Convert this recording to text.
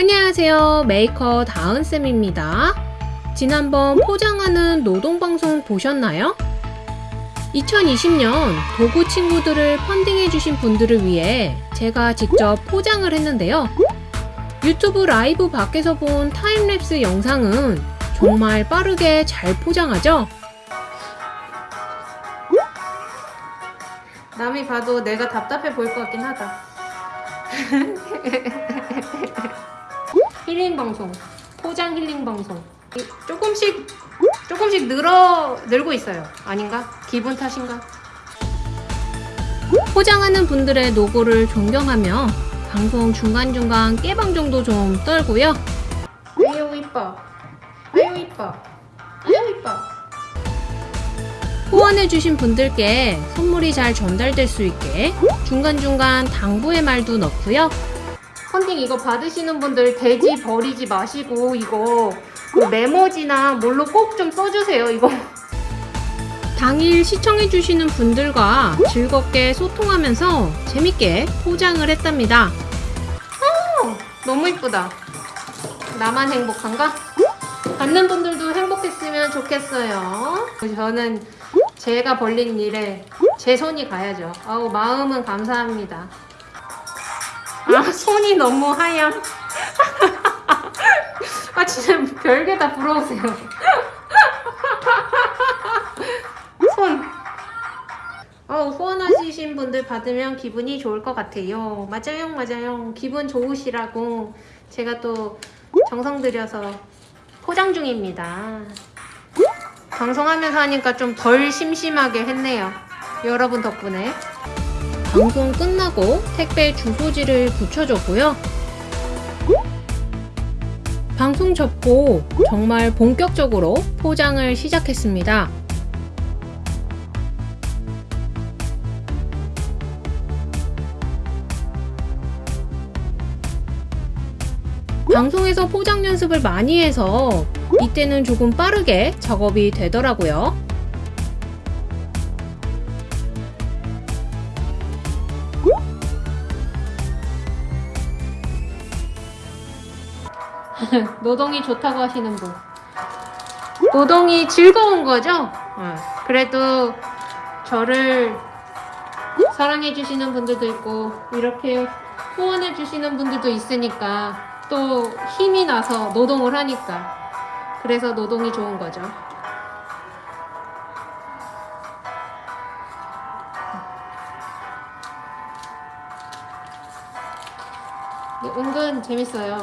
안녕하세요. 메이커 다은쌤입니다. 지난번 포장하는 노동방송 보셨나요? 2020년 도구 친구들을 펀딩해주신 분들을 위해 제가 직접 포장을 했는데요. 유튜브 라이브 밖에서 본 타임랩스 영상은 정말 빠르게 잘 포장하죠? 남이 봐도 내가 답답해 보일 것 같긴 하다. 힐링 방송, 포장 힐링 방송. 이- 조금씩 조금씩 늘어 늘고 있어요. 아닌가? 기분 탓인가? 포장하는 분들의 노고를 존경하며 방송 중간중간 깨방 정도 좀 떨고요. 아유 이뻐. 아유 이뻐. 아유 이뻐. 후원해주신 분들께 선물이 잘 전달될 수 있게 중간중간 당부의 말도 넣고요. 펀딩 이거 받으시는 분들 돼지 버리지 마시고 이거 그 메모지나 뭘로 꼭 좀 써주세요 이거. 당일 시청해주시는 분들과 즐겁게 소통하면서 재밌게 포장을 했답니다. 어, 너무 이쁘다. 나만 행복한가? 받는 분들도 행복했으면 좋겠어요. 저는 제가 벌린 일에 제 손이 가야죠. 아우 마음은 감사합니다. 아 손이 너무 하얀. 아 진짜 별게 다 부러우세요. 손. 어, 후원하시신 분들 받으면 기분이 좋을 것 같아요. 맞아요, 맞아요. 기분 좋으시라고 제가 또 정성 들여서 포장 중입니다. 방송하면서 하니까 좀 덜 심심하게 했네요. 여러분 덕분에. 방송 끝나고 택배 주소지를 붙여줬고요. 방송 접고 정말 본격적으로 포장을 시작했습니다. 방송에서 포장 연습을 많이 해서 이때는 조금 빠르게 작업이 되더라고요. 노동이 좋다고 하시는 분. 노동이 즐거운 거죠? 어, 그래도 저를 사랑해 주시는 분들도 있고 이렇게 후원해 주시는 분들도 있으니까 또 힘이 나서 노동을 하니까 그래서 노동이 좋은 거죠. 은근 재밌어요.